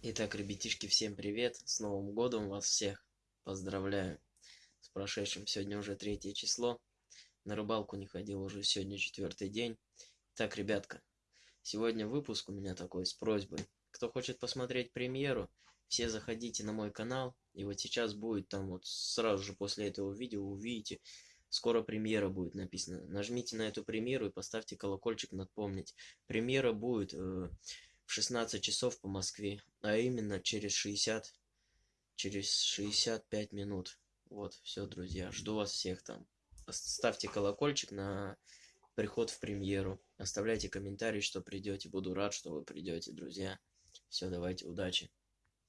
Итак, ребятишки, всем привет! С Новым годом вас всех! Поздравляю! С прошедшим сегодня уже третье число. На рыбалку не ходил уже сегодня четвертый день. Так, ребятка, сегодня выпуск у меня такой с просьбой. Кто хочет посмотреть премьеру, все заходите на мой канал. И вот сейчас будет там вот сразу же после этого видео увидите, скоро премьера будет написано. Нажмите на эту премьеру и поставьте колокольчик напомнить. Премьера будет... Э, в 16 часов по Москве, а именно через 60, через 65 минут. Вот, все, друзья, жду вас всех там. Ставьте колокольчик на приход в премьеру. Оставляйте комментарий, что придете. Буду рад, что вы придете, друзья. Все, давайте, удачи.